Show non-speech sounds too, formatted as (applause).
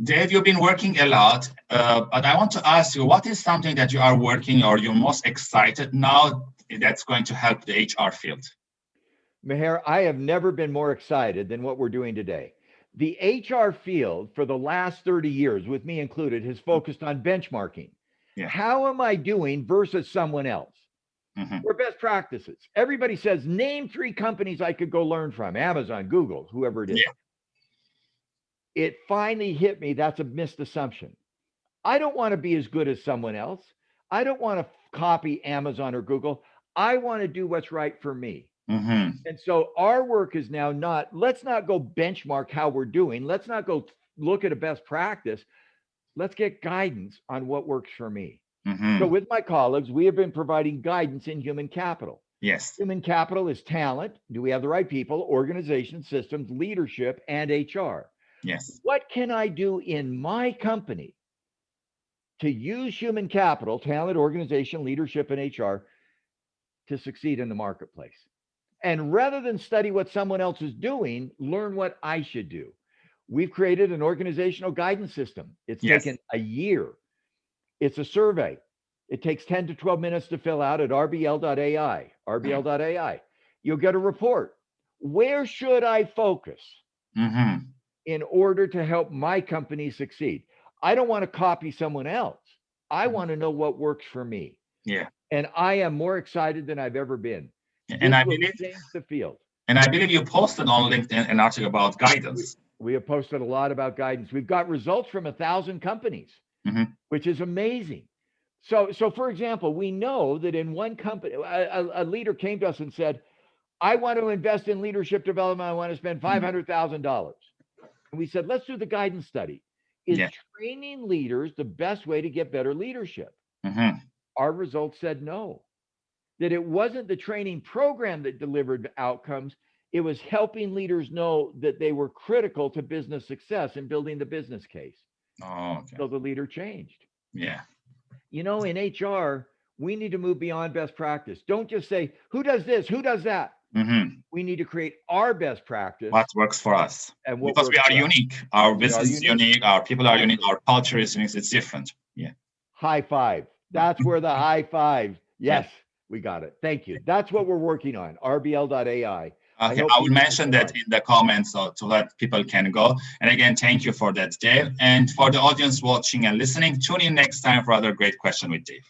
Dave, you've been working a lot, uh, but I want to ask you, what is something that you are working or you're most excited now that's going to help the HR field? Meher, I have never been more excited than what we're doing today. The HR field for the last 30 years, with me included, has focused on benchmarking. Yeah. How am I doing versus someone else? Mm -hmm. We're best practices. Everybody says, name three companies I could go learn from Amazon, Google, whoever it is. Yeah it finally hit me that's a missed assumption. I don't want to be as good as someone else. I don't want to copy Amazon or Google. I want to do what's right for me. Mm-hmm. And so our work is now not, let's not go benchmark how we're doing. Let's not go look at a best practice. Let's get guidance on what works for me. Mm-hmm. So with my colleagues, we have been providing guidance in human capital. Yes. Human capital is talent. Do we have the right people, organization, systems, leadership, and HR? Yes. What can I do in my company to use human capital, talent, organization, leadership, and HR to succeed in the marketplace? And rather than study what someone else is doing, learn what I should do. We've created an organizational guidance system. It's yes. taken a year. It's a survey. It takes 10 to 12 minutes to fill out at rbl.ai, rbl.ai. You'll get a report. Where should I focus? Mm-hmm in order to help my company succeed. I don't want to copy someone else. I mm-hmm. want to know what works for me. Yeah. And I am more excited than I've ever been. And this I believe the field. And I believe you posted on LinkedIn an article about guidance. We, we have posted a lot about guidance. We've got results from a thousand companies, mm-hmm. which is amazing. So, so for example, we know that in one company, a, a, leader came to us and said, "I want to invest in leadership development. I want to spend mm-hmm. five hundred thousand dollars." And we said, let's do the guidance study. Is yeah. training leaders the best way to get better leadership? Mm-hmm. Our results said no, that it wasn't the training program that delivered outcomes. It was helping leaders know that they were critical to business success and building the business case. Oh, okay. So the leader changed. Yeah. You know, in HR, we need to move beyond best practice. Don't just say, who does this? Who does that? Mm-hmm. We need to create our best practice. What works for us? And because we are unique. Our business is unique. unique. Our people are unique. Our culture is unique. It's different. Yeah. High five. That's where the high five. (laughs) Yes, we got it. Thank you. That's what we're working on. RBL.ai. Okay, I, I will mention that in the comments so to let people can go. And again, thank you for that, Dave. And for the audience watching and listening, tune in next time for other great question with Dave.